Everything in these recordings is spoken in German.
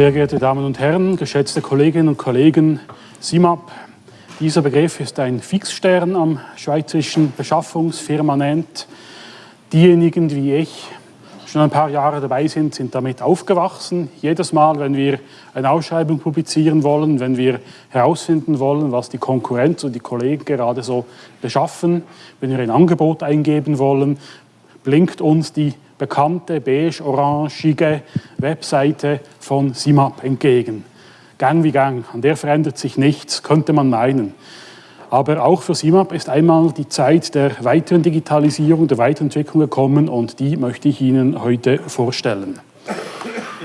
Sehr geehrte Damen und Herren, geschätzte Kolleginnen und Kollegen, SIMAP, dieser Begriff ist ein Fixstern am schweizerischen Beschaffungsfirmament. Diejenigen wie ich schon ein paar Jahre dabei sind, sind damit aufgewachsen. Jedes Mal, wenn wir eine Ausschreibung publizieren wollen, wenn wir herausfinden wollen, was die Konkurrenz und die Kollegen gerade so beschaffen, wenn wir ein Angebot eingeben wollen, blinkt uns die bekannte beige-orangige Webseite von SIMAP entgegen. Gang wie Gang, an der verändert sich nichts, könnte man meinen. Aber auch für SIMAP ist einmal die Zeit der weiteren Digitalisierung, der Weiterentwicklung gekommen und die möchte ich Ihnen heute vorstellen.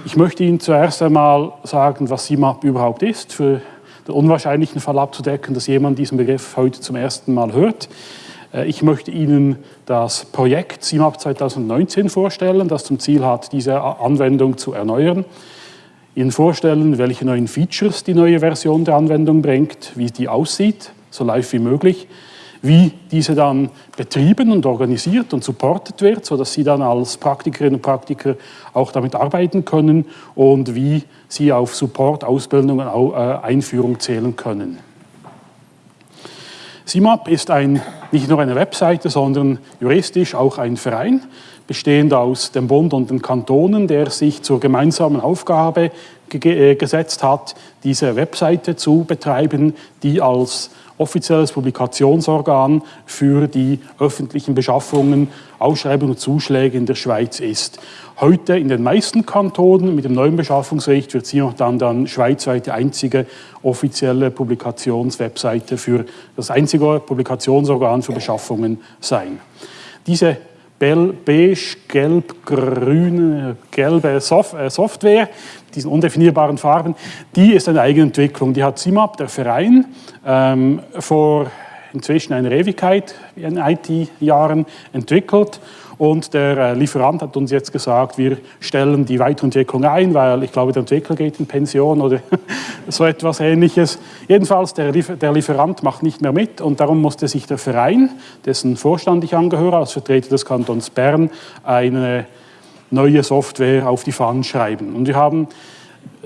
Ich möchte Ihnen zuerst einmal sagen, was SIMAP überhaupt ist, für den unwahrscheinlichen Fall abzudecken, dass jemand diesen Begriff heute zum ersten Mal hört. Äh, ich möchte Ihnen das Projekt SIMAP 2019 vorstellen, das zum Ziel hat, diese Anwendung zu erneuern. Ihnen vorstellen, welche neuen Features die neue Version der Anwendung bringt, wie die aussieht, so live wie möglich, wie diese dann betrieben und organisiert und supportet wird, sodass Sie dann als Praktikerinnen und Praktiker auch damit arbeiten können und wie Sie auf Support, Ausbildung und äh, Einführung zählen können. SIMAP ist ein, nicht nur eine Webseite, sondern juristisch auch ein Verein, bestehend aus dem Bund und den Kantonen, der sich zur gemeinsamen Aufgabe äh, gesetzt hat, diese Webseite zu betreiben, die als offizielles Publikationsorgan für die öffentlichen Beschaffungen, Ausschreibungen und Zuschläge in der Schweiz ist. Heute in den meisten Kantonen mit dem neuen Beschaffungsrecht wird sie noch dann, dann schweizweit die einzige offizielle Publikationswebseite für das einzige Publikationsorgan für Beschaffungen sein. Diese beige, gelb, grüne, gelbe äh, Software, diesen undefinierbaren Farben, die ist eine Eigenentwicklung. Die hat SIMAP, der Verein, ähm, vor inzwischen einer Ewigkeit in IT-Jahren entwickelt und der äh, Lieferant hat uns jetzt gesagt, wir stellen die Weiterentwicklung ein, weil ich glaube, der Entwickler geht in Pension oder so etwas Ähnliches. Jedenfalls, der, der Lieferant macht nicht mehr mit und darum musste sich der Verein, dessen Vorstand ich angehöre, als Vertreter des Kantons Bern, eine neue Software auf die Fahnen schreiben. Und wir haben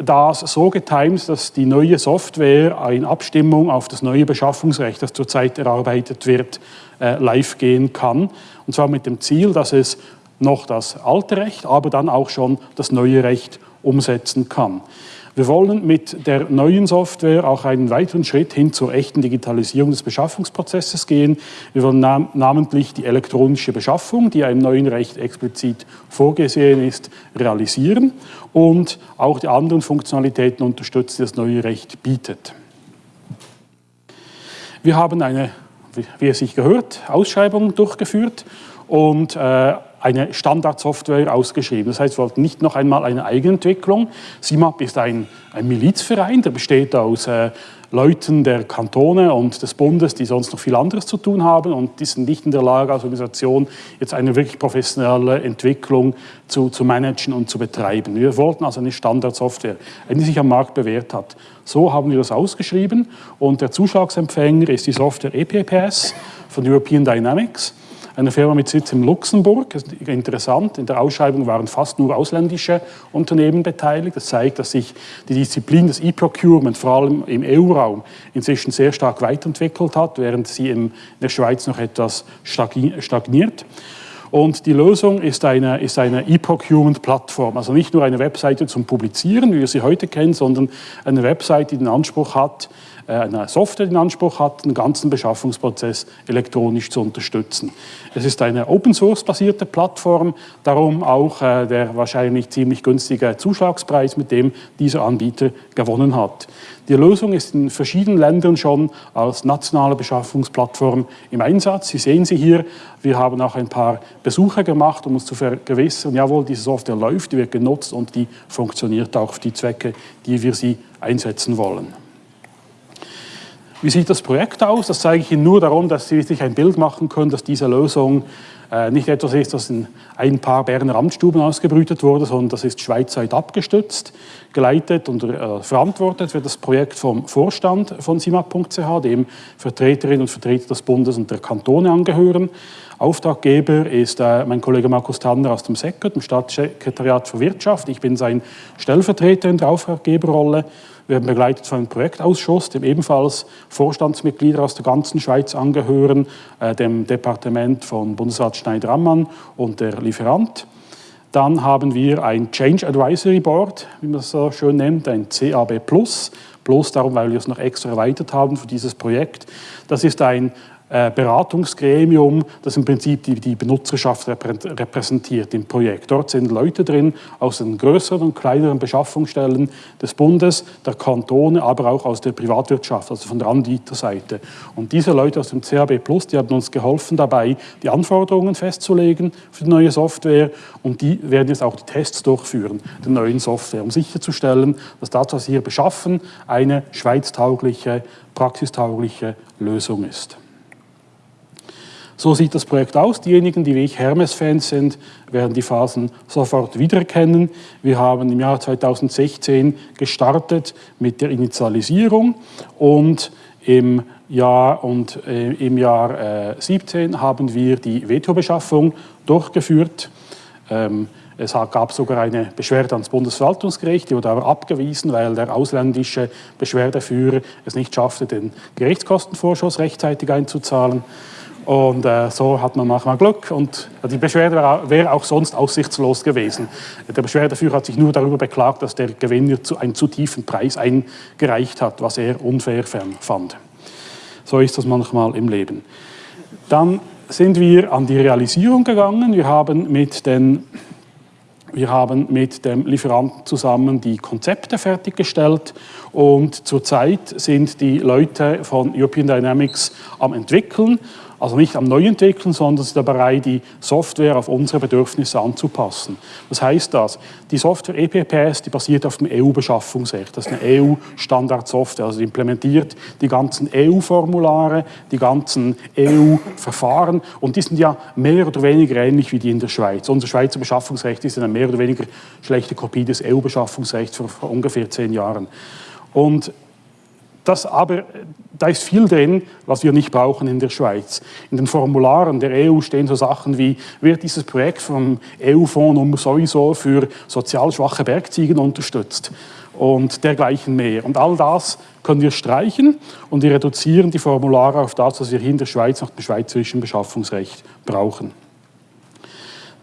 das so getimt, dass die neue Software in Abstimmung auf das neue Beschaffungsrecht, das zurzeit erarbeitet wird, äh, live gehen kann. Und zwar mit dem Ziel, dass es noch das alte Recht, aber dann auch schon das neue Recht umsetzen kann. Wir wollen mit der neuen Software auch einen weiteren Schritt hin zur echten Digitalisierung des Beschaffungsprozesses gehen. Wir wollen nam namentlich die elektronische Beschaffung, die im neuen Recht explizit vorgesehen ist, realisieren und auch die anderen Funktionalitäten unterstützen, die das neue Recht bietet. Wir haben eine, wie es sich gehört, Ausschreibung durchgeführt und äh, eine Standardsoftware ausgeschrieben. Das heißt, wir wollten nicht noch einmal eine Eigenentwicklung. SIMAP ist ein, ein Milizverein, der besteht aus äh, Leuten der Kantone und des Bundes, die sonst noch viel anderes zu tun haben und die sind nicht in der Lage, als Organisation jetzt eine wirklich professionelle Entwicklung zu, zu managen und zu betreiben. Wir wollten also eine Standardsoftware, die sich am Markt bewährt hat. So haben wir das ausgeschrieben und der Zuschlagsempfänger ist die Software EPPS von European Dynamics eine Firma mit Sitz in Luxemburg. Ist interessant, in der Ausschreibung waren fast nur ausländische Unternehmen beteiligt. Das zeigt, dass sich die Disziplin des E-Procurement vor allem im EU-Raum inzwischen sehr stark weiterentwickelt hat, während sie in der Schweiz noch etwas stagniert. Und die Lösung ist eine ist eine E-Procurement-Plattform, also nicht nur eine Webseite zum Publizieren, wie wir sie heute kennen, sondern eine Webseite, die den Anspruch hat, äh, eine Software in Anspruch hat, den ganzen Beschaffungsprozess elektronisch zu unterstützen. Es ist eine Open-Source-basierte Plattform, darum auch äh, der wahrscheinlich ziemlich günstige Zuschlagspreis, mit dem dieser Anbieter gewonnen hat. Die Lösung ist in verschiedenen Ländern schon als nationale Beschaffungsplattform im Einsatz. Sie sehen sie hier. Wir haben auch ein paar Besuche gemacht, um uns zu vergewissern, jawohl, diese Software läuft, die wird genutzt und die funktioniert auch für die Zwecke, die wir sie einsetzen wollen. Wie sieht das Projekt aus? Das zeige ich Ihnen nur darum, dass Sie sich ein Bild machen können, dass diese Lösung äh, nicht etwas ist, das in ein paar Berner Amtsstuben ausgebrütet wurde, sondern das ist schweizweit abgestützt, geleitet und äh, verantwortet wird das Projekt vom Vorstand von simap.ch, dem Vertreterinnen und Vertreter des Bundes und der Kantone angehören. Auftraggeber ist äh, mein Kollege Markus Tanner aus dem SECO, dem Staatssekretariat für Wirtschaft. Ich bin sein Stellvertreter in der Auftraggeberrolle. Wir werden begleitet von einem Projektausschuss, dem ebenfalls Vorstandsmitglieder aus der ganzen Schweiz angehören, äh, dem Departement von Bundesrat Schneider-Ammann und der Lieferant. Dann haben wir ein Change Advisory Board, wie man es so schön nennt, ein CAB Plus. Plus darum, weil wir es noch extra erweitert haben für dieses Projekt. Das ist ein Beratungsgremium, das im Prinzip die, die Benutzerschaft repräsentiert im Projekt. Dort sind Leute drin aus den größeren und kleineren Beschaffungsstellen des Bundes, der Kantone, aber auch aus der Privatwirtschaft, also von der Anbieterseite. Und diese Leute aus dem CAB Plus, die haben uns geholfen dabei, die Anforderungen festzulegen für die neue Software und die werden jetzt auch die Tests durchführen, der neuen Software, um sicherzustellen, dass das, was wir hier beschaffen, eine schweiztaugliche, praxistaugliche Lösung ist. So sieht das Projekt aus. Diejenigen, die wie ich Hermes-Fans sind, werden die Phasen sofort wiedererkennen. Wir haben im Jahr 2016 gestartet mit der Initialisierung und im Jahr, und, äh, im Jahr äh, 17 haben wir die Veto-Beschaffung durchgeführt. Ähm, es gab sogar eine Beschwerde ans Bundesverwaltungsgericht, die wurde aber abgewiesen, weil der ausländische Beschwerdeführer es nicht schaffte, den Gerichtskostenvorschuss rechtzeitig einzuzahlen. Und äh, so hat man manchmal Glück und die Beschwerde wäre wär auch sonst aussichtslos gewesen. Der Beschwerdeführer hat sich nur darüber beklagt, dass der Gewinner zu, einen zu tiefen Preis eingereicht hat, was er unfair fand. So ist das manchmal im Leben. Dann sind wir an die Realisierung gegangen. Wir haben mit den wir haben mit dem Lieferanten zusammen die Konzepte fertiggestellt und zurzeit sind die Leute von European Dynamics am entwickeln also nicht am Neuentwickeln, sondern sind dabei, die Software auf unsere Bedürfnisse anzupassen. Was heißt das? Die Software EPPS, die basiert auf dem EU-Beschaffungsrecht. Das ist eine EU-Standardsoftware, also die implementiert die ganzen EU-Formulare, die ganzen EU-Verfahren und die sind ja mehr oder weniger ähnlich wie die in der Schweiz. Unser Schweizer Beschaffungsrecht ist eine mehr oder weniger schlechte Kopie des EU-Beschaffungsrechts vor ungefähr zehn Jahren. Und das aber, da ist viel drin, was wir nicht brauchen in der Schweiz. In den Formularen der EU stehen so Sachen wie, wird dieses Projekt vom EU-Fonds sowieso für sozial schwache Bergziegen unterstützt und dergleichen mehr. Und all das können wir streichen und wir reduzieren die Formulare auf das, was wir hier in der Schweiz nach dem schweizerischen Beschaffungsrecht brauchen.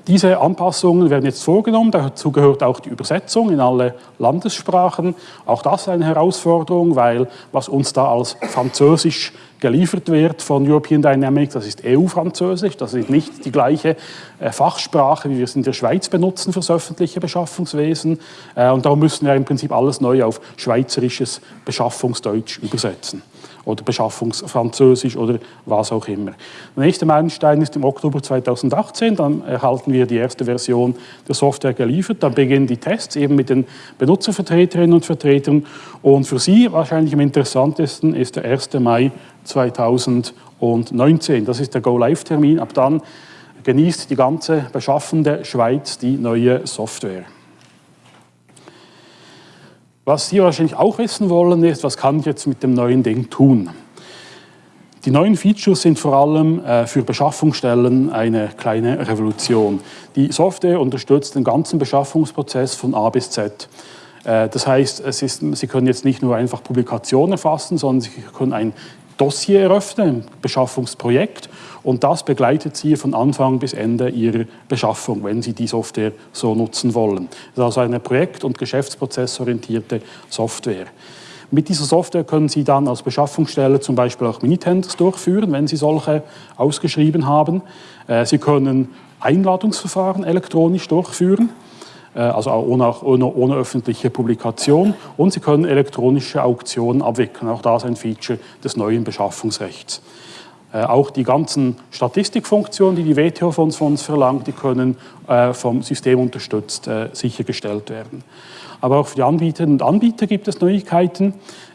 Diese Anpassungen werden jetzt vorgenommen, dazu gehört auch die Übersetzung in alle Landessprachen. Auch das eine Herausforderung, weil was uns da als Französisch geliefert wird von European Dynamics, das ist EU-Französisch, das ist nicht die gleiche äh, Fachsprache, wie wir es in der Schweiz benutzen für das öffentliche Beschaffungswesen. Äh, und darum müssen wir im Prinzip alles neu auf schweizerisches Beschaffungsdeutsch übersetzen oder Beschaffungsfranzösisch oder was auch immer. Der nächste Meilenstein ist im Oktober 2018, dann erhalten wir die erste Version der Software geliefert, dann beginnen die Tests eben mit den Benutzervertreterinnen und Vertretern und für Sie wahrscheinlich am interessantesten ist der 1. Mai 2019. Das ist der Go-Live-Termin. Ab dann genießt die ganze beschaffende Schweiz die neue Software. Was Sie wahrscheinlich auch wissen wollen, ist, was kann ich jetzt mit dem neuen Ding tun? Die neuen Features sind vor allem äh, für Beschaffungsstellen eine kleine Revolution. Die Software unterstützt den ganzen Beschaffungsprozess von A bis Z. Äh, das heißt, ist, Sie können jetzt nicht nur einfach Publikationen erfassen, sondern Sie können ein Dossier eröffnen, ein Beschaffungsprojekt und das begleitet Sie von Anfang bis Ende Ihrer Beschaffung, wenn Sie die Software so nutzen wollen. Das ist also eine projekt- und geschäftsprozessorientierte Software. Mit dieser Software können Sie dann als Beschaffungsstelle zum Beispiel auch Minitenders durchführen, wenn Sie solche ausgeschrieben haben. Äh, Sie können Einladungsverfahren elektronisch durchführen äh, also ohne, ohne, ohne, öffentliche Publikation. Und Sie können elektronische Auktionen abwickeln. Auch das ein Feature des neuen Beschaffungsrechts. Äh, auch die ganzen Statistikfunktionen, die die WTO von uns, verlangt, die können äh, vom System unterstützt äh, sichergestellt werden. Aber auch für die Anbieterinnen und Anbieter gibt es Neuigkeiten.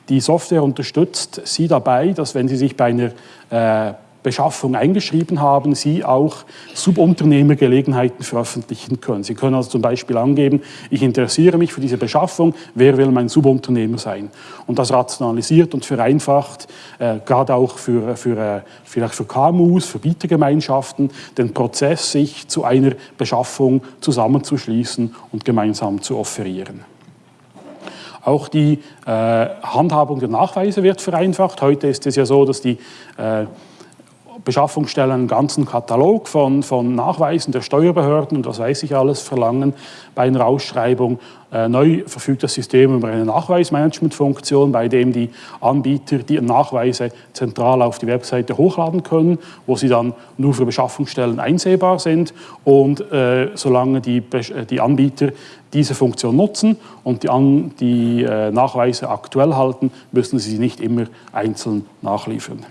Die Software unterstützt Sie dabei, dass wenn Sie sich bei einer Beschaffung eingeschrieben haben, Sie auch Subunternehmergelegenheiten veröffentlichen können. Sie können also zum Beispiel angeben, ich interessiere mich für diese Beschaffung, wer will mein Subunternehmer sein? Und das rationalisiert und vereinfacht, äh, gerade auch für, für, äh, vielleicht für KMUs, für Bietergemeinschaften, den Prozess, sich zu einer Beschaffung zusammenzuschließen und gemeinsam zu offerieren. Auch die äh, Handhabung der Nachweise wird vereinfacht. Heute ist es ja so, dass die äh, Beschaffungsstellen einen ganzen Katalog von, von Nachweisen der Steuerbehörden und was weiß ich alles verlangen bei einer Ausschreibung. Äh, neu verfügt das System über eine Nachweismanagementfunktion, bei dem die Anbieter die Nachweise zentral auf die Webseite hochladen können, wo sie dann nur für Beschaffungsstellen einsehbar sind. Und äh, solange die, äh, die Anbieter diese Funktion nutzen und die, An die äh, Nachweise aktuell halten, müssen sie sie nicht immer einzeln nachliefern.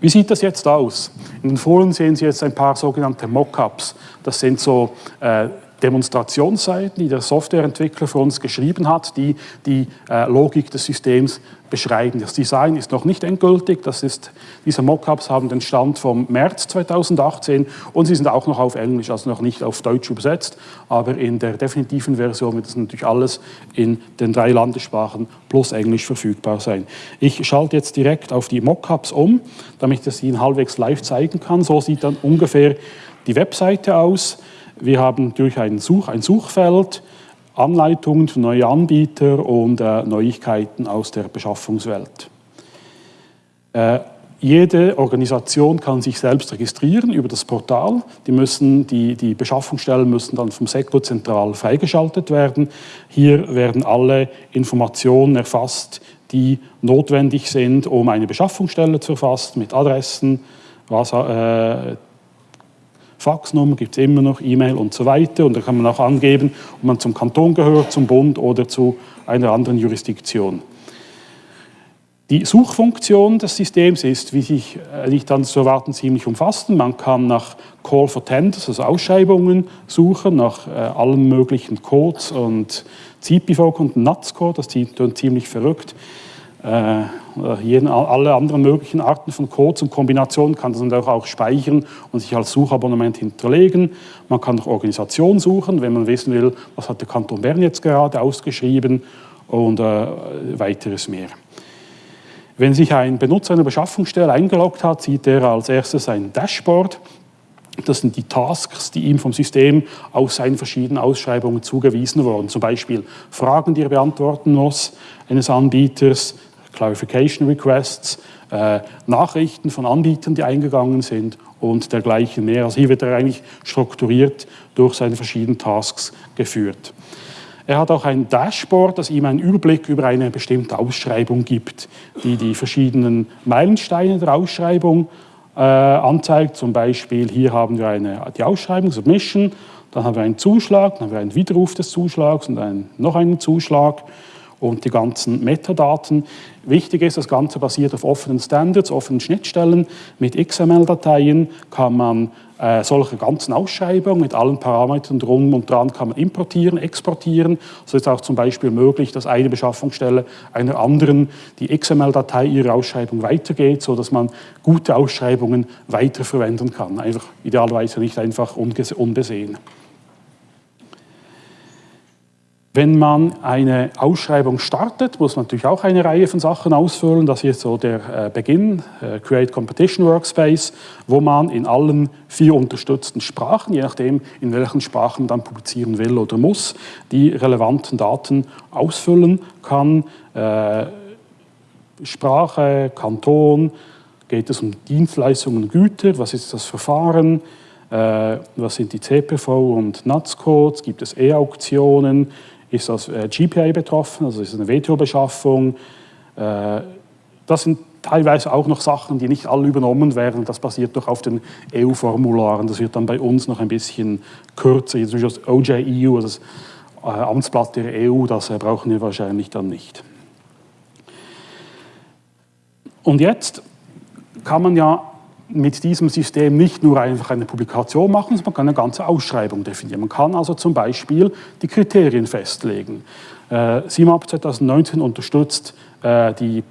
Wie sieht das jetzt aus? In den Folien sehen Sie jetzt ein paar sogenannte Mockups. Das sind so äh, Demonstrationsseiten, die der Softwareentwickler für uns geschrieben hat, die die äh, Logik des Systems beschreiben. Das Design ist noch nicht endgültig. Das ist, diese Mockups haben den Stand vom März 2018 und sie sind auch noch auf Englisch, also noch nicht auf Deutsch übersetzt. Aber in der definitiven Version wird das natürlich alles in den drei Landessprachen plus Englisch verfügbar sein. Ich schalte jetzt direkt auf die Mockups um, damit ich das Ihnen halbwegs live zeigen kann. So sieht dann ungefähr die Webseite aus. Wir haben durch ein, Such, ein Suchfeld Anleitungen für neue Anbieter und äh, Neuigkeiten aus der Beschaffungswelt. Äh, jede Organisation kann sich selbst registrieren über das Portal. Die, müssen, die, die Beschaffungsstellen müssen dann vom SECO zentral freigeschaltet werden. Hier werden alle Informationen erfasst, die notwendig sind, um eine Beschaffungsstelle zu erfassen, mit Adressen, was, äh, Faxnummer gibt es immer noch, E-Mail und so weiter. Und da kann man auch angeben, ob man zum Kanton gehört, zum Bund oder zu einer anderen Jurisdiktion. Die Suchfunktion des Systems ist, wie sich äh, nicht dann zu erwarten, ziemlich umfassend. Man kann nach Call for Tenders, also Ausschreibungen, suchen, nach äh, allen möglichen Codes und CPV und NATS-Code, das klingt ziemlich verrückt. Äh, jeden, alle anderen möglichen Arten von Codes und Kombinationen kann das natürlich auch speichern und sich als Suchabonnement hinterlegen. Man kann nach Organisation suchen, wenn man wissen will, was hat der Kanton Bern jetzt gerade ausgeschrieben und äh, weiteres mehr. Wenn sich ein Benutzer einer Beschaffungsstelle eingeloggt hat, sieht er als erstes ein Dashboard. Das sind die Tasks, die ihm vom System aus seinen verschiedenen Ausschreibungen zugewiesen wurden. Zum Beispiel Fragen, die er beantworten muss eines Anbieters, Clarification Requests, äh, Nachrichten von Anbietern, die eingegangen sind und dergleichen mehr. Also hier wird er eigentlich strukturiert durch seine verschiedenen Tasks geführt. Er hat auch ein Dashboard, das ihm einen Überblick über eine bestimmte Ausschreibung gibt, die die verschiedenen Meilensteine der Ausschreibung äh, anzeigt. Zum Beispiel hier haben wir eine, die Ausschreibung, Submission, dann haben wir einen Zuschlag, dann haben wir einen Widerruf des Zuschlags und einen, noch einen Zuschlag und die ganzen Metadaten. Wichtig ist, das Ganze basiert auf offenen Standards, offenen Schnittstellen. Mit XML-Dateien kann man äh, solche ganzen Ausschreibungen mit allen Parametern drum und dran kann man importieren, exportieren. So ist auch zum Beispiel möglich, dass eine Beschaffungsstelle einer anderen die XML-Datei ihrer Ausschreibung weitergeht, sodass man gute Ausschreibungen weiterverwenden kann. Einfach idealerweise nicht einfach unbesehen. Wenn man eine Ausschreibung startet, muss man natürlich auch eine Reihe von Sachen ausfüllen. Das ist so der äh, Beginn, äh, Create Competition Workspace, wo man in allen vier unterstützten Sprachen, je nachdem in welchen Sprachen man dann publizieren will oder muss, die relevanten Daten ausfüllen kann. Äh, Sprache, Kanton, geht es um Dienstleistungen und Güter, was ist das Verfahren, was sind die CPV und NATS-Codes, gibt es E-Auktionen, ist das äh, GPA betroffen, also ist eine WTO-Beschaffung. Äh, das sind teilweise auch noch Sachen, die nicht alle übernommen werden. Das basiert doch auf den EU-Formularen. Das wird dann bei uns noch ein bisschen kürzer. Zum Beispiel das OJEU, also das äh, Amtsblatt der EU, das brauchen wir wahrscheinlich dann nicht. Und jetzt kann man ja mit diesem System nicht nur einfach eine Publikation machen, sondern man kann eine ganze Ausschreibung definieren. Man kann also zum Beispiel die Kriterien festlegen. Äh, CIMAP 2019 unterstützt äh, die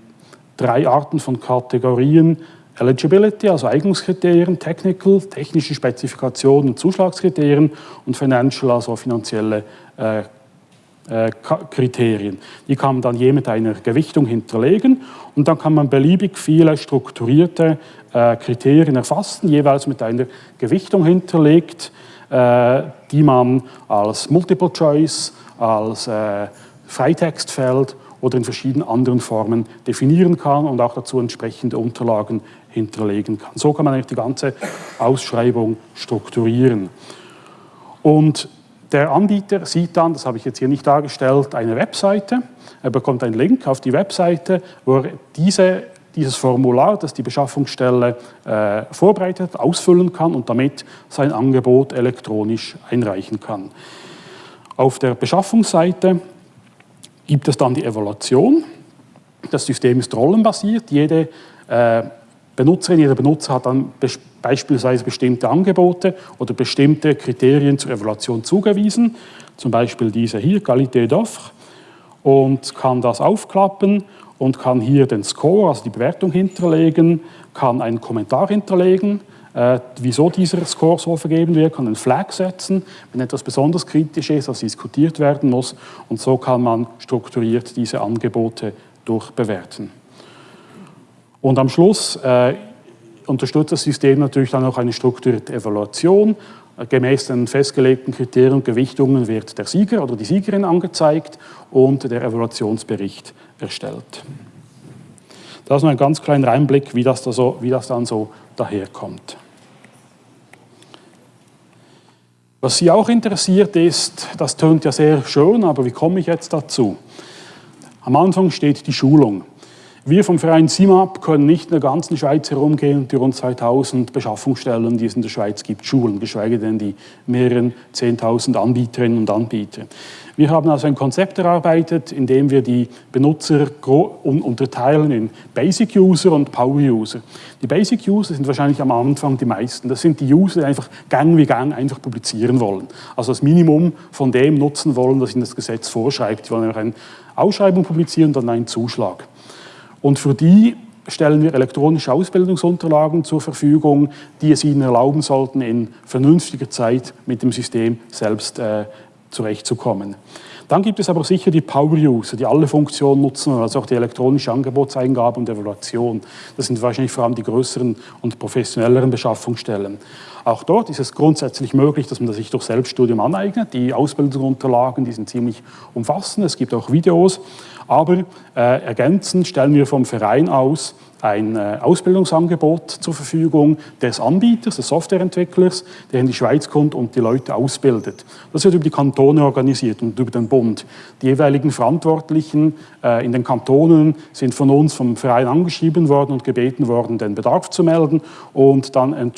drei Arten von Kategorien, Eligibility, also Eignungskriterien, Technical, technische Spezifikationen und Zuschlagskriterien und Financial, also finanzielle äh, Kriterien. Die kann man dann je mit einer Gewichtung hinterlegen und dann kann man beliebig viele strukturierte äh, Kriterien erfassen, jeweils mit einer Gewichtung hinterlegt, äh, die man als Multiple Choice, als äh, Freitextfeld oder in verschiedenen anderen Formen definieren kann und auch dazu entsprechende Unterlagen hinterlegen kann. So kann man eigentlich die ganze Ausschreibung strukturieren. Und der Anbieter sieht dann, das habe ich jetzt hier nicht dargestellt, eine Webseite. Er bekommt einen Link auf die Webseite, wo er diese, dieses Formular, das die Beschaffungsstelle äh, vorbereitet, ausfüllen kann und damit sein Angebot elektronisch einreichen kann. Auf der Beschaffungsseite gibt es dann die Evaluation. Das System ist rollenbasiert. Jede äh, Benutzerin, jeder Benutzer hat dann beispielsweise bestimmte Angebote oder bestimmte Kriterien zur Evaluation zugewiesen, zum Beispiel diese hier, Qualité d'offre, und kann das aufklappen und kann hier den Score, also die Bewertung hinterlegen, kann einen Kommentar hinterlegen, äh, wieso dieser Score so vergeben wird, kann einen Flag setzen, wenn etwas besonders kritisch ist, das diskutiert werden muss und so kann man strukturiert diese Angebote durchbewerten. Und am Schluss äh, unterstützt das System natürlich dann auch eine strukturierte Evaluation. Gemäß den festgelegten Kriterien und Gewichtungen wird der Sieger oder die Siegerin angezeigt und der Evaluationsbericht erstellt. Das ist nur ein ganz kleiner Einblick, wie das, da so, wie das dann so daherkommt. Was Sie auch interessiert ist, das tönt ja sehr schön, aber wie komme ich jetzt dazu? Am Anfang steht die Schulung. Wir vom Verein SIMAP können nicht in der ganzen Schweiz herumgehen und die rund 2000 Beschaffungsstellen, die es in der Schweiz gibt, schulen, geschweige denn die mehreren 10.000 Anbieterinnen und Anbieter. Wir haben also ein Konzept erarbeitet, in dem wir die Benutzer unterteilen in Basic User und Power User. Die Basic User sind wahrscheinlich am Anfang die meisten. Das sind die User, die einfach gang wie gang einfach publizieren wollen. Also das Minimum von dem nutzen wollen, was ihnen das Gesetz vorschreibt. Die wollen einfach eine Ausschreibung publizieren und dann einen Zuschlag. Und für die stellen wir elektronische Ausbildungsunterlagen zur Verfügung, die es ihnen erlauben sollten, in vernünftiger Zeit mit dem System selbst äh, zurechtzukommen. Dann gibt es aber sicher die Power-User, die alle Funktionen nutzen, also auch die elektronische Angebotseingabe und Evaluation. Das sind wahrscheinlich vor allem die größeren und professionelleren Beschaffungsstellen. Auch dort ist es grundsätzlich möglich, dass man sich durch Selbststudium aneignet. Die Ausbildungsunterlagen, die sind ziemlich umfassend. Es gibt auch Videos. Aber äh, ergänzend stellen wir vom Verein aus ein äh, Ausbildungsangebot zur Verfügung des Anbieters, des Softwareentwicklers, der in die Schweiz kommt und die Leute ausbildet. Das wird über die Kantone organisiert und über den Bund. Die jeweiligen Verantwortlichen äh, in den Kantonen sind von uns vom Verein angeschrieben worden und gebeten worden, den Bedarf zu melden und dann äh,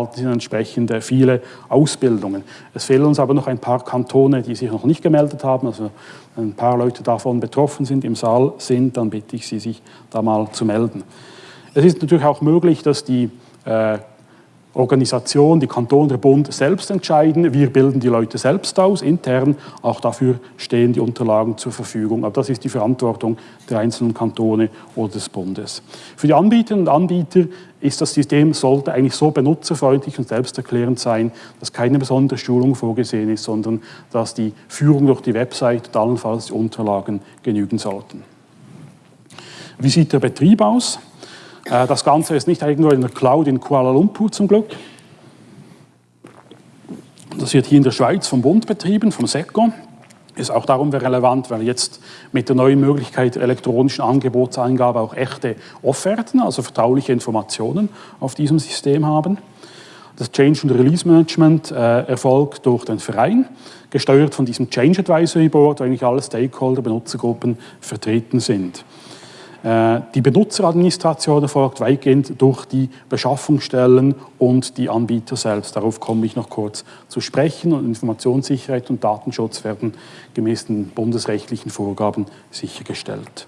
erhalten sie entsprechend viele Ausbildungen. Es fehlen uns aber noch ein paar Kantone, die sich noch nicht gemeldet haben, also ein paar Leute davon betroffen sind, im Saal sind, dann bitte ich Sie, sich da mal zu melden. Es ist natürlich auch möglich, dass die äh, Organisation, die Kanton, der Bund selbst entscheiden. Wir bilden die Leute selbst aus, intern. Auch dafür stehen die Unterlagen zur Verfügung. Aber das ist die Verantwortung der einzelnen Kantone oder des Bundes. Für die Anbieterinnen und Anbieter ist das System, sollte eigentlich so benutzerfreundlich und selbsterklärend sein, dass keine besondere Schulung vorgesehen ist, sondern dass die Führung durch die Website und allenfalls die Unterlagen genügen sollten. Wie sieht der Betrieb aus? Äh, das Ganze ist nicht irgendwo in der Cloud in Kuala Lumpur zum Glück. Das wird hier in der Schweiz vom Bund betrieben, vom SECO. Ist auch darum relevant, weil jetzt mit der neuen Möglichkeit der elektronischen Angebotseingabe auch echte Offerten, also vertrauliche Informationen auf diesem System haben. Das Change und Release Management äh, erfolgt durch den Verein, gesteuert von diesem Change Advisory Board, wo eigentlich alle Stakeholder, Benutzergruppen vertreten sind. Äh, die Benutzeradministration erfolgt weitgehend durch die Beschaffungsstellen und die Anbieter selbst. Darauf komme ich noch kurz zu sprechen. Und Informationssicherheit und Datenschutz werden gemäß den bundesrechtlichen Vorgaben sichergestellt.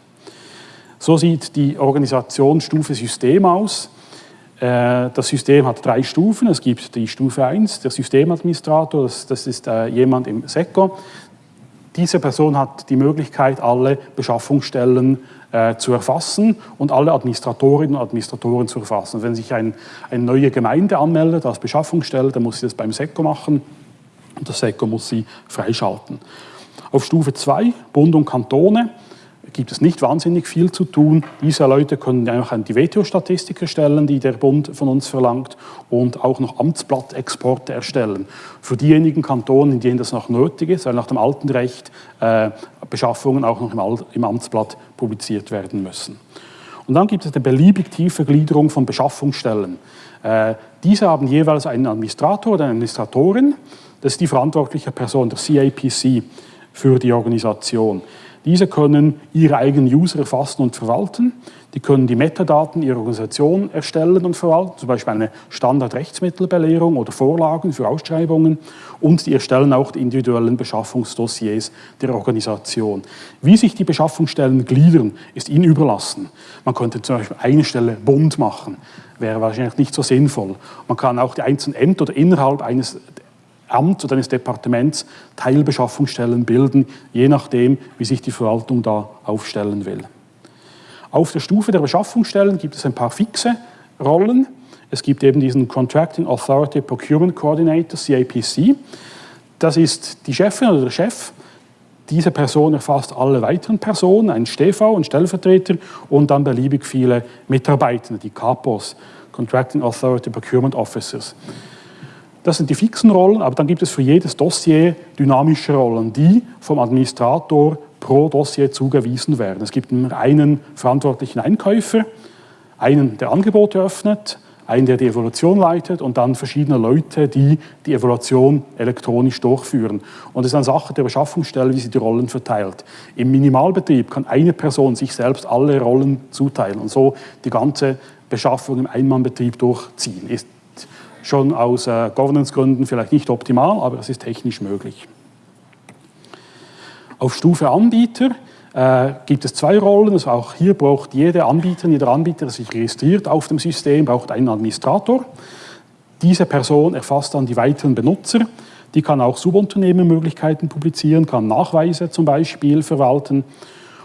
So sieht die Organisationsstufe System aus. Äh, das System hat drei Stufen. Es gibt die Stufe 1, der Systemadministrator, das, ist äh, jemand im SECO, Diese Person hat die Möglichkeit, alle Beschaffungsstellen äh, zu erfassen und alle Administratorinnen und Administratoren zu erfassen. Wenn sich ein, eine neue Gemeinde anmeldet als Beschaffungsstelle, dann muss sie das beim SECO machen und das SECO muss sie freischalten. Auf Stufe 2, Bund und Kantone, gibt es nicht wahnsinnig viel zu tun. Diese Leute können einfach die WTO-Statistik erstellen, die der Bund von uns verlangt, und auch noch Amtsblattexporte erstellen. Für diejenigen Kantonen, in denen das noch nötig ist, weil nach dem alten Recht äh, Beschaffungen auch noch im, im Amtsblatt publiziert werden müssen. Und dann gibt es eine beliebig tiefe Gliederung von Beschaffungsstellen. Äh, diese haben jeweils einen Administrator oder eine Administratorin. Das ist die verantwortliche Person, der CAPC, für die Organisation. Diese können ihre eigenen User erfassen und verwalten. Die können die Metadaten ihrer Organisation erstellen und verwalten, zum Beispiel eine Standardrechtsmittelbelehrung oder Vorlagen für Ausschreibungen. Und die erstellen auch die individuellen Beschaffungsdossiers der Organisation. Wie sich die Beschaffungsstellen gliedern, ist ihnen überlassen. Man könnte zum Beispiel eine Stelle Bund machen, wäre wahrscheinlich nicht so sinnvoll. Man kann auch die einzelnen Ämter oder innerhalb eines Amt oder eines Departements Teilbeschaffungsstellen bilden, je nachdem, wie sich die Verwaltung da aufstellen will. Auf der Stufe der Beschaffungsstellen gibt es ein paar fixe Rollen. Es gibt eben diesen Contracting Authority Procurement Coordinator, CAPC. Das ist die Chefin oder der Chef. Diese Person erfasst alle weiteren Personen, ein StV, ein Stellvertreter und dann beliebig viele Mitarbeitende, die CAPOs, Contracting Authority Procurement Officers. Das sind die fixen Rollen, aber dann gibt es für jedes Dossier dynamische Rollen, die vom Administrator pro Dossier zugewiesen werden. Es gibt einen verantwortlichen Einkäufer, einen, der Angebote öffnet, einen, der die Evaluation leitet und dann verschiedene Leute, die die Evaluation elektronisch durchführen. Und es ist eine Sache der Beschaffungsstelle, wie sie die Rollen verteilt. Im Minimalbetrieb kann eine Person sich selbst alle Rollen zuteilen und so die ganze Beschaffung im Einmannbetrieb durchziehen. Ist schon aus äh, Governance-Gründen vielleicht nicht optimal, aber es ist technisch möglich. Auf Stufe Anbieter äh, gibt es zwei Rollen. Also auch hier braucht jede Anbieterin, jeder Anbieter, der sich registriert auf dem System, braucht einen Administrator. Diese Person erfasst dann die weiteren Benutzer. Die kann auch Subunternehmermöglichkeiten publizieren, kann Nachweise zum Beispiel verwalten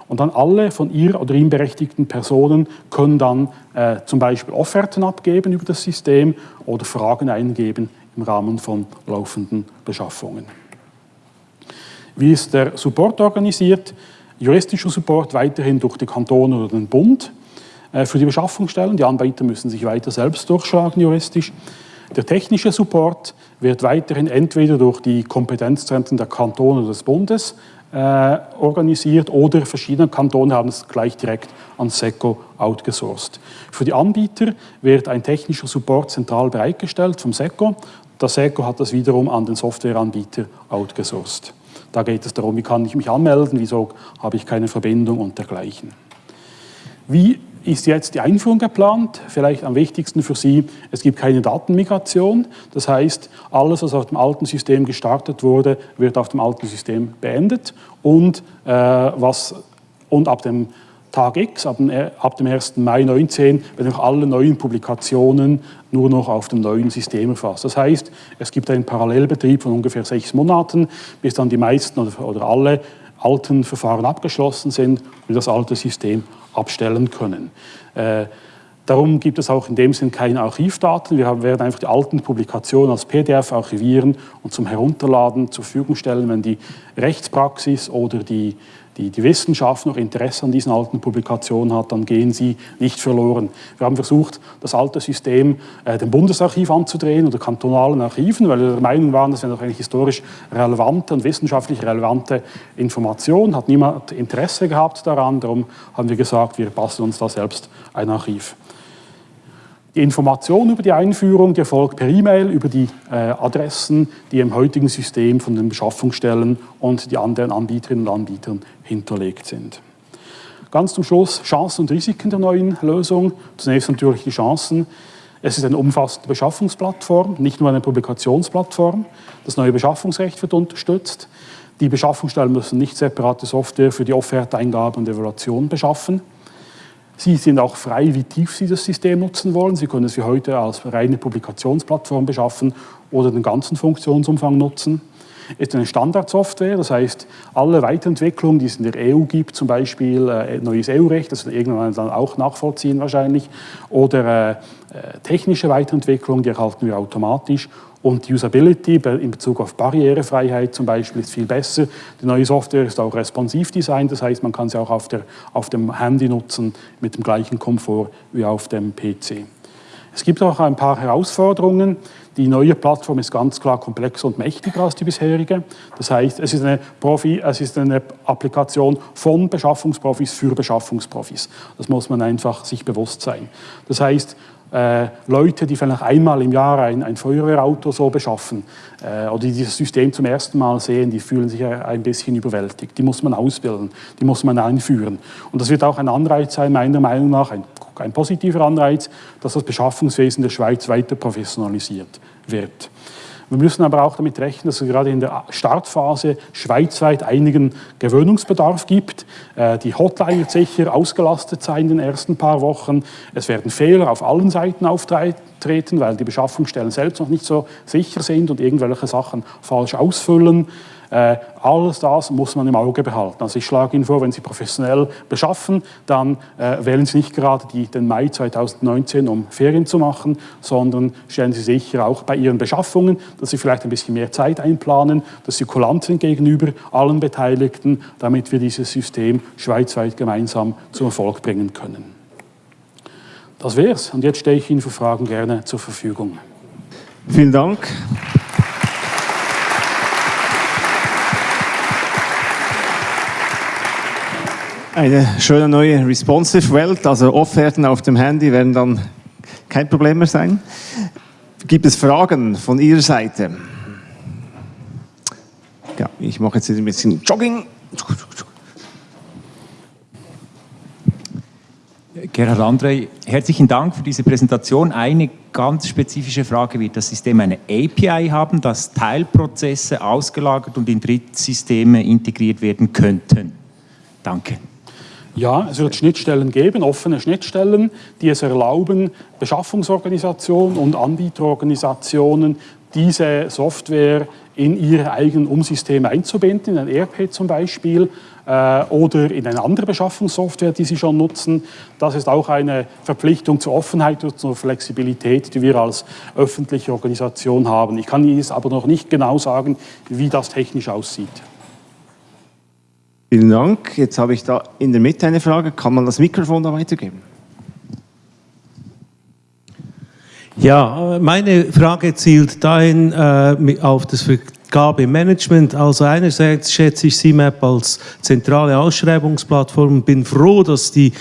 und dann alle von ihr oder ihm berechtigten Personen können dann äh, zum Beispiel Offerten abgeben über das System oder Fragen eingeben im Rahmen von laufenden Beschaffungen. Wie ist der Support organisiert? Juristischer Support weiterhin durch die Kantone oder den Bund äh, für die Beschaffungsstellen. Die Anbieter müssen sich weiter selbst durchschlagen juristisch. Der technische Support wird weiterhin entweder durch die Kompetenzzentren der Kantone oder des Bundes organisiert oder verschiedene Kantone haben es gleich direkt an SECO outgesourced. Für die Anbieter wird ein technischer Support zentral bereitgestellt vom SECO. Der SECO hat das wiederum an den Softwareanbieter outgesourced. Da geht es darum, wie kann ich mich anmelden, wieso habe ich keine Verbindung und dergleichen. Wie ist jetzt die Einführung geplant. Vielleicht am wichtigsten für Sie, es gibt keine Datenmigration. Das heißt, alles, was auf dem alten System gestartet wurde, wird auf dem alten System beendet. Und, äh, was, und ab dem Tag X, ab dem, ab dem 1. Mai 2019, werden auch alle neuen Publikationen nur noch auf dem neuen System erfasst. Das heißt, es gibt einen Parallelbetrieb von ungefähr sechs Monaten, bis dann die meisten oder, oder alle alten Verfahren abgeschlossen sind und das alte System abstellen können. Äh, darum gibt es auch in dem Sinn keine Archivdaten. Wir werden einfach die alten Publikationen als PDF archivieren und zum Herunterladen zur Verfügung stellen, wenn die Rechtspraxis oder die die, die Wissenschaft noch Interesse an diesen alten Publikationen hat, dann gehen sie nicht verloren. Wir haben versucht, das alte System äh, dem Bundesarchiv anzudrehen oder kantonalen Archiven, weil wir der Meinung waren, das wäre doch eine historisch relevante und wissenschaftlich relevante Information, hat niemand Interesse gehabt daran, darum haben wir gesagt, wir basteln uns da selbst ein Archiv. Die Information über die Einführung die erfolgt per E-Mail über die äh, Adressen, die im heutigen System von den Beschaffungsstellen und die anderen Anbieterinnen und Anbietern hinterlegt sind. Ganz zum Schluss Chancen und Risiken der neuen Lösung. Zunächst natürlich die Chancen. Es ist eine umfassende Beschaffungsplattform, nicht nur eine Publikationsplattform. Das neue Beschaffungsrecht wird unterstützt. Die Beschaffungsstellen müssen nicht separate Software für die Offerteingabe und Evaluation beschaffen. Sie sind auch frei, wie tief Sie das System nutzen wollen. Sie können es wie heute als reine Publikationsplattform beschaffen oder den ganzen Funktionsumfang nutzen. ist eine Standardsoftware, das heißt, alle Weiterentwicklungen, die es in der EU gibt, zum Beispiel äh, neues EU-Recht, das wir irgendwann dann auch nachvollziehen wahrscheinlich, oder äh, äh, technische Weiterentwicklung, die erhalten wir automatisch. Und die Usability in Bezug auf Barrierefreiheit zum Beispiel ist viel besser. Die neue Software ist auch responsiv designt, das heißt, man kann sie auch auf, der, auf dem Handy nutzen mit dem gleichen Komfort wie auf dem PC. Es gibt auch ein paar Herausforderungen. Die neue Plattform ist ganz klar komplexer und mächtiger als die bisherige. Das heißt, es ist eine, Profi, es ist eine Applikation von Beschaffungsprofis für Beschaffungsprofis. Das muss man einfach sich bewusst sein. Das heißt, äh, Leute, die vielleicht einmal im Jahr ein, ein Feuerwehrauto so beschaffen äh, oder die dieses System zum ersten Mal sehen, die fühlen sich ein bisschen überwältigt. Die muss man ausbilden, die muss man einführen. Und das wird auch ein Anreiz sein, meiner Meinung nach, ein, ein positiver Anreiz, dass das Beschaffungswesen der Schweiz weiter professionalisiert wird. Wir müssen aber auch damit rechnen, dass es gerade in der Startphase schweizweit einigen Gewöhnungsbedarf gibt. Äh, die Hotline wird sicher ausgelastet sein in den ersten paar Wochen. Es werden Fehler auf allen Seiten auftreten, weil die Beschaffungsstellen selbst noch nicht so sicher sind und irgendwelche Sachen falsch ausfüllen. Äh, alles das muss man im Auge behalten. Also ich schlage Ihnen vor, wenn Sie professionell beschaffen, dann äh, wählen Sie nicht gerade die, den Mai 2019, um Ferien zu machen, sondern stellen Sie sicher auch bei Ihren Beschaffungen, dass Sie vielleicht ein bisschen mehr Zeit einplanen, dass Sie kulant sind gegenüber allen Beteiligten, damit wir dieses System schweizweit gemeinsam zum Erfolg bringen können. Das wär's. Und jetzt stehe ich Ihnen für Fragen gerne zur Verfügung. Vielen Dank. Eine schöne neue responsive Welt, also Offerten auf dem Handy werden dann kein Problem mehr sein. Gibt es Fragen von Ihrer Seite? Ja, ich mache jetzt ein bisschen Jogging. Gerhard André, herzlichen Dank für diese Präsentation. Eine ganz spezifische Frage wird das System eine API haben, dass Teilprozesse ausgelagert und in Drittsysteme integriert werden könnten? Danke. Ja, es wird Schnittstellen geben, offene Schnittstellen, die es erlauben, Beschaffungsorganisationen und Anbieterorganisationen diese Software in ihre eigenen Umsysteme einzubinden, in ein ERP zum Beispiel äh, oder in eine andere Beschaffungssoftware, die sie schon nutzen. Das ist auch eine Verpflichtung zur Offenheit und zur Flexibilität, die wir als öffentliche Organisation haben. Ich kann Ihnen aber noch nicht genau sagen, wie das technisch aussieht. Vielen Dank. Jetzt habe ich da in der Mitte eine Frage. Kann man das Mikrofon da weitergeben? Ja, meine Frage zielt dahin äh, auf das Vergabemanagement. Also einerseits schätze ich CMAP als zentrale Ausschreibungsplattform und bin froh, dass die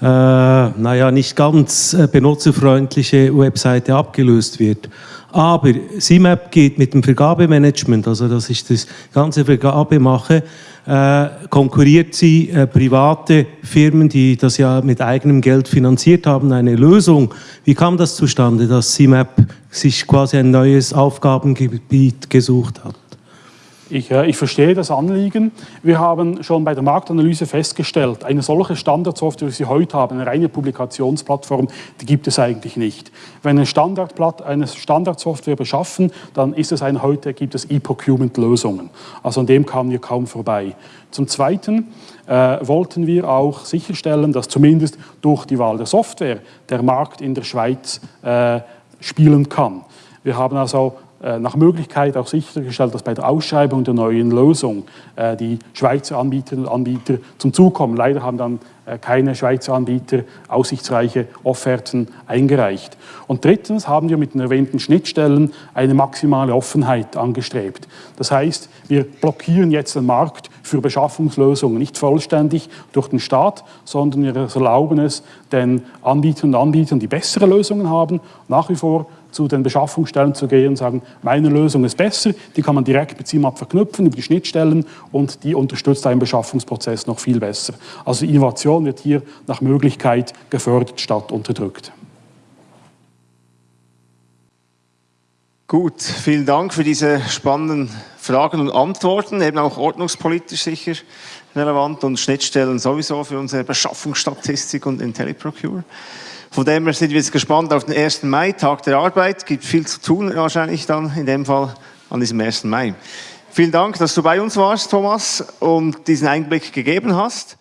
äh, naja, nicht ganz äh, benutzerfreundliche Webseite abgelöst wird. Aber CMAP geht mit dem Vergabemanagement, also dass ich das ganze Vergabe mache, äh, konkurriert sie äh, private Firmen, die das ja mit eigenem Geld finanziert haben, eine Lösung. Wie kam das zustande, dass CMAP sich quasi ein neues Aufgabengebiet gesucht hat? Ich, äh, ich, verstehe das Anliegen. Wir haben schon bei der Marktanalyse festgestellt, eine solche Standardsoftware, wie sie heute haben, eine reine Publikationsplattform, die gibt es eigentlich nicht. Wenn eine, Standardplatt, eine Standardsoftware beschaffen, dann ist es eine, heute gibt es E-Procurement-Lösungen. Also an dem kamen wir kaum vorbei. Zum Zweiten äh, wollten wir auch sicherstellen, dass zumindest durch die Wahl der Software der Markt in der Schweiz äh, spielen kann. Wir haben also nach Möglichkeit auch sichergestellt, dass bei der Ausschreibung der neuen Lösung äh, die Schweizer Anbieterinnen und Anbieter zum Zug kommen. Leider haben dann äh, keine Schweizer Anbieter aussichtsreiche Offerten eingereicht. Und drittens haben wir mit den erwähnten Schnittstellen eine maximale Offenheit angestrebt. Das heißt, wir blockieren jetzt den Markt für Beschaffungslösungen nicht vollständig durch den Staat, sondern wir erlauben es den Anbietern und Anbietern, die bessere Lösungen haben, nach wie vor zu den Beschaffungsstellen zu gehen und sagen, meine Lösung ist besser, die kann man direkt mit CIMAP verknüpfen über die Schnittstellen und die unterstützt einen Beschaffungsprozess noch viel besser. Also Innovation wird hier nach Möglichkeit gefördert statt unterdrückt. Gut, vielen Dank für diese spannenden Fragen und Antworten, eben auch ordnungspolitisch sicher relevant und Schnittstellen sowieso für unsere Beschaffungsstatistik und IntelliProcure. Von dem her sind wir jetzt gespannt auf den 1. Mai, Tag der Arbeit. Gibt viel zu tun wahrscheinlich dann in dem Fall an diesem 1. Mai. Vielen Dank, dass du bei uns warst, Thomas, und diesen Einblick gegeben hast.